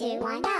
two, one, go.